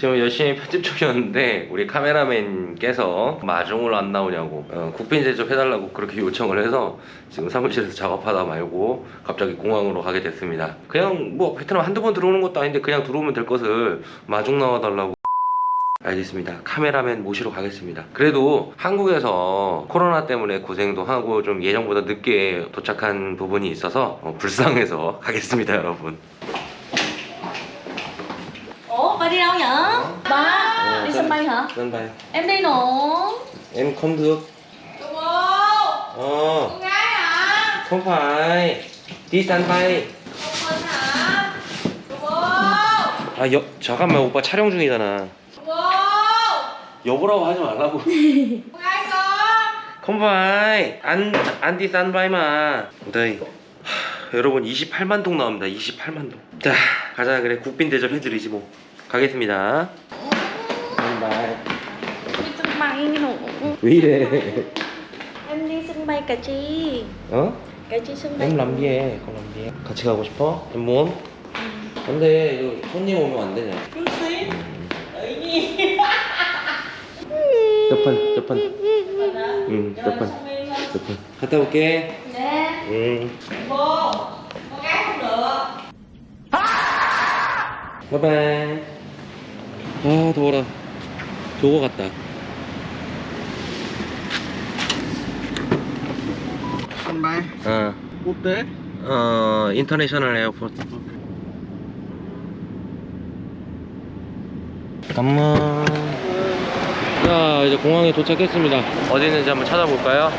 지금 열심히 편집 중이었는데 우리 카메라맨께서 마중을 안 나오냐고 어, 국빈 제접 해달라고 그렇게 요청을 해서 지금 사무실에서 작업하다 말고 갑자기 공항으로 가게 됐습니다. 그냥 뭐 베트남 한두 번 들어오는 것도 아닌데 그냥 들어오면 될 것을 마중 나와달라고 알겠습니다. 카메라맨 모시러 가겠습니다. 그래도 한국에서 코로나 때문에 고생도 하고 좀 예정보다 늦게 도착한 부분이 있어서 어, 불쌍해서 가겠습니다, 여러분. Ba đi đâu vậy? Ba, đi sân bay hả? sân bay. Em đi nữa Em không được. Đúng Ờ, Con gái hả? không phải. Đi sân bay. Hả? Đúng 아, 여, 잠깐만 오빠 촬영 중이잖아. 여보라고 하지 말라고. Phải. 안, 안 đi sân bay mà. đây. 하, 여러분 28만 동 나옵니다. 28만 동. 자, 가자 그래. 국빈 대접 해드리지 뭐. 가겠습니다. 왜 이래? Em đi sân bay Cà Chi 어? Cà Chi sân bay em làm gì 해? không làm gì 해? 같이 가고 싶어? em muốn? 근데 이거 손님 오면 안 되냐? 몇 번? 몇 번? Mình hả? 응, 몇 번? 몇 번? 갔다 올게. Nè 응. Vô Con gái không được 바이바이. 아 더워라. 저거 같다. bay 어, tế 어, 인터내셔널 에어포트. 잠깐만. 자, 이제 공항에 도착했습니다. 어디 있는지 한번 찾아볼까요?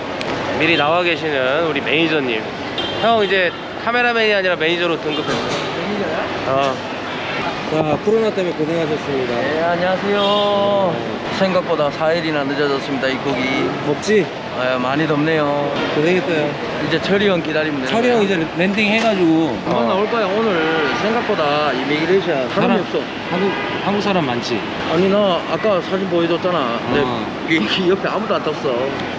미리 나와 계시는 우리 매니저님. 형 이제 카메라맨이 아니라 매니저로 등극했어요. 매니저야? 어. 자, 코로나 때문에 고생하셨습니다. 네 안녕하세요 생각보다 4일이나 늦어졌습니다 입국이 덥지? 아, 많이 덥네요 고생했어요. 이제 철이 형 기다리면 돼요 철이 형 이제 landing 해가지고 금방 나올 거야 오늘 생각보다 immigration 사람이 사람- 없어 한국 한국 사람 많지. 아니 나 아까 사진 보여줬잖아 근데 어. 비행기 옆에 아무도 안 탔어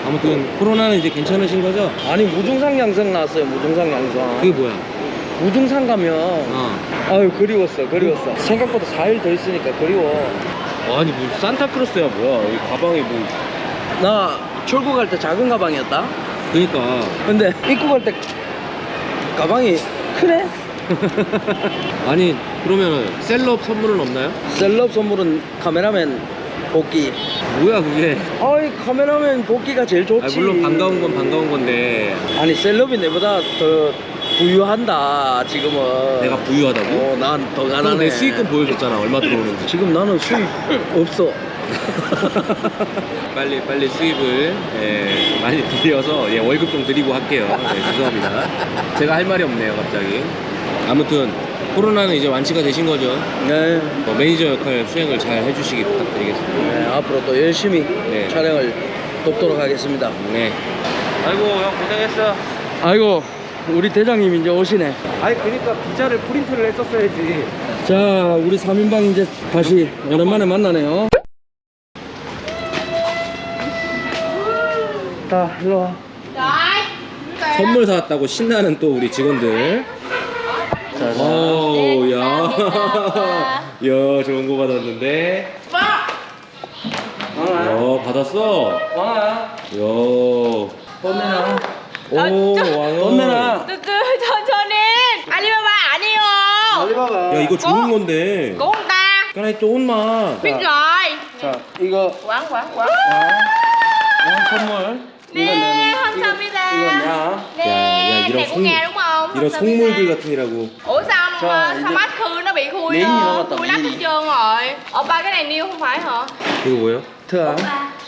아무튼 코로나는 이제 괜찮으신 거죠? 아니 무증상 양성 나왔어요 무증상 양성 그게 뭐야? 무증상 가면 어. 아유 그리웠어 그리웠어 생각보다 4일 더 있으니까 그리워 아니 뭐 산타크로스야 뭐야? 이 가방이 뭐? 나 출국할 때 작은 가방이었다 그니까 근데 입국할 때 가방이 크네 아니 그러면은 셀럽 선물은 없나요? 셀럽 선물은 카메라맨 복귀 뭐야 그게? 아이 카메라맨 복귀가 제일 좋지 아 물론 반가운 건 반가운 건데 아니 셀럽이 내보다 더 부유한다 지금은 내가 부유하다고? 어, 난더형 가난해 내 수익금 보여줬잖아 얼마 들어오는지. 지금 나는 수입 없어 빨리 빨리 수입을 예, 많이 드려서 예, 월급 좀 드리고 할게요. 네, 죄송합니다. 제가 할 말이 없네요 갑자기. 아무튼 코로나는 이제 완치가 되신 거죠? 네. 어, 매니저 역할 수행을 잘 해주시기 부탁드리겠습니다. 네 앞으로 또 열심히 네. 촬영을 돕도록 하겠습니다 네. 아이고 형 고생했어. 아이고 우리 대장님 이제 오시네 아니 그러니까 비자를 프린트를 했었어야지. 자 우리 3인방 이제 다시 오랜만에 만나네요 자 일로 와 선물 사왔다고 신나는 또 우리 직원들. 오, 야. 야, 좋은 거 받았는데. 왕아 어, 받았어. 왕아 야. 오, cho nên Alibaba 아니요 알리바바 야, 이거 좋은 건데. Ta 까나이 또 온마. Biết rồi 자 이거 quán 왕 선물 이거 내놔 Honsamida 이거 야, 야, 이런 송- 이런. 속물들 Trời, sao giờ- mắt khui nó bị khui Khui lắm gì? hết trơn rồi Ờ ba cái này niêu không phải hả? 이거 뭐예요? 트아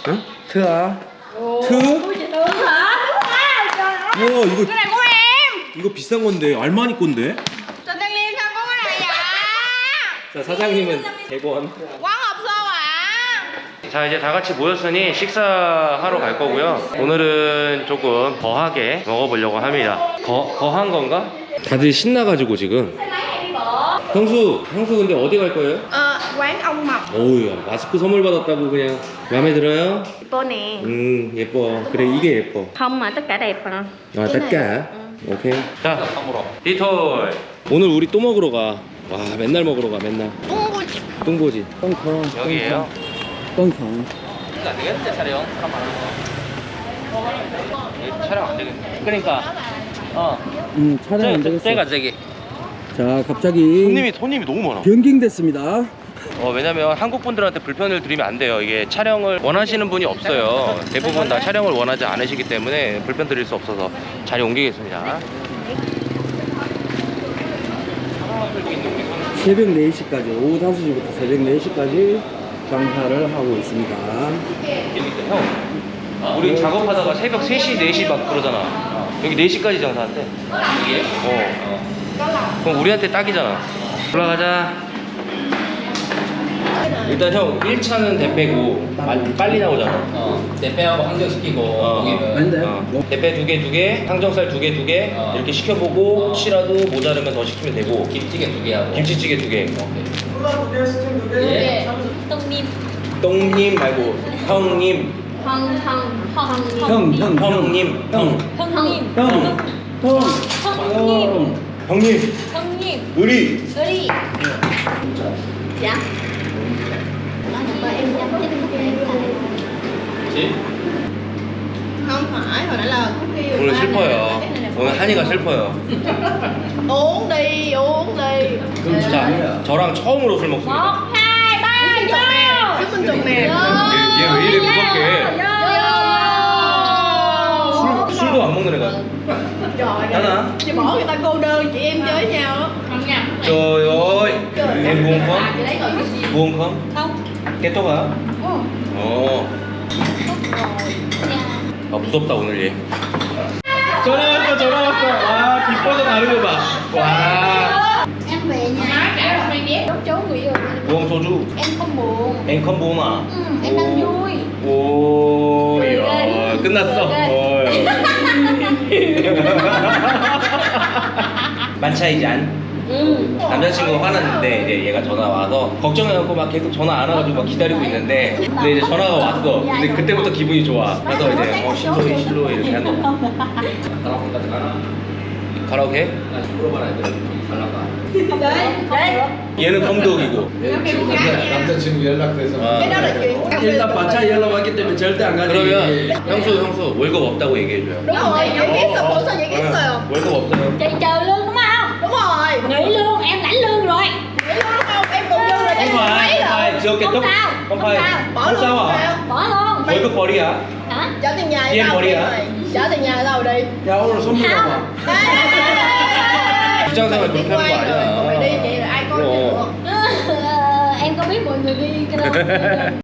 응? 트아 트? Ui chị Tương hả? Đúng 와, 이거 của em 이거 비싼 건데. 알마니 건데. Cái này vậy? 자, 사장님은 100원. Quán hộp xô à? 자 이제 다 같이 모였으니 식사하러 갈 거고요 오늘은 조금 거하게 먹어보려고 합니다 거, 거한 건가? 다들 신나가지고 지금 형수 형수 근데 어디 갈 거예요? Ờ, quán ông Mập 어우야 마스크 선물 받았다고 그냥 마음에 들어요? Nè 음 예뻐. 그래 이게 예뻐. Không mà tất cả đẹp mà 아 cả 오케이. 자 디톨. 오늘 우리 또 먹으러 가. 와 맨날 먹으러 가 맨날. 똥고지. 똥보지. 똥통. 여기에요? 똥통. 안 되겠는데 촬영 촬영 안 되겠네. 그러니까 어. 음, 촬영 안 되겠어. 쟤가 저기. 자, 갑자기 손님이 손님이 너무 많아. 변경됐습니다. 어, 왜냐면 한국 분들한테 불편을 드리면 안 돼요. 이게 촬영을 원하시는 분이 없어요. 대부분 다 촬영을 원하지 않으시기 때문에 불편 드릴 수 없어서 자리 옮기겠습니다. 새벽 4시까지, 오후 5시부터 새벽 4시까지 장사를 하고 있습니다. 형, 우리 작업하다가 새벽 3시, 4시 막 그러잖아. 여기 4시까지 장사한대. 이게? 어. 그럼 우리한테 딱이잖아. 올라가자. 일단 형 1차는 대패고 빨리, 빨리 나오잖아. 어, 대패하고 항정시키고 어. 고기는 아닌데? 어. 대패 두 개 두 개, 항정살 두 개 두 개 어. 이렇게 시켜보고 어. 혹시라도 모자르면 더 시키면 되고 김치찌개 두개 하고 김치찌개 두 개. 예. 똥님. 똥님 말고 형님, 황, 황, 황. 형, 형, 형님, 형, 형님. 형, 통, 형님. 형님, 형님. 의리. Ơi Dạ Mà 오늘 슬퍼요. 오늘 한이가 슬퍼요. uống đi uống đi 자, 저랑 처음으로 술 먹습니다. Một, hai, ba, chúc minh trùng nè 얘 왜 이래 무섭게? 술, 술도 안 먹는 애가. trời Đó ơi hả? chị bỏ người ta cô đơn chị em chơi với nhau á Trời ơi, em buồn không? chị lấy rồi cái gì Buồn không? Không Thúc hả? 어. 아 무섭다 오늘 얘. 전화 왔어, 전화 왔어. 와 기뻐서 거 봐. 와. Em về nhà Đốt chấu người yêu 부엉 소주. Em không buồn 앵컨 보마. ừ, Em đang vui 오, 야, 끝났어. 어, 만차이지 안? Ừ 남자친구 화났는데 이제 얘가 전화 와서 걱정해갖고 막 계속 전화 안 와가지고 막 기다리고 있는데 근데 이제 전화가 왔어. 근데 그때부터 기분이 좋아. 그래서 이제 어 실로이 실로이 이렇게 하는 거야. 같은 가나? 가라오케? 나 물어봐라 애들 잘 나가. 얘는 남자, 남자친구 연락돼서 아, chuyện 일단 반차 연락 왔기 때문에 절대 안 가지. 그러면 형수 형수 월급 없다고 얘기해줘요. ghét sao 월급 없어요. Sao, không không phải sao. bỏ không luôn sao sao à Bỏ luôn 월급 벌이야 Hả? trả tiền nhà Em đâu bỏ đi đi hả? rồi trả tiền nhà đâu đi 야, 오늘 선물 봐봐. 직장 생활 đi 그렇게 하는 거 quay rồi còn mày đi 아니야 vậy là ai coi Ủa. được Em có biết mọi người đi cái đâu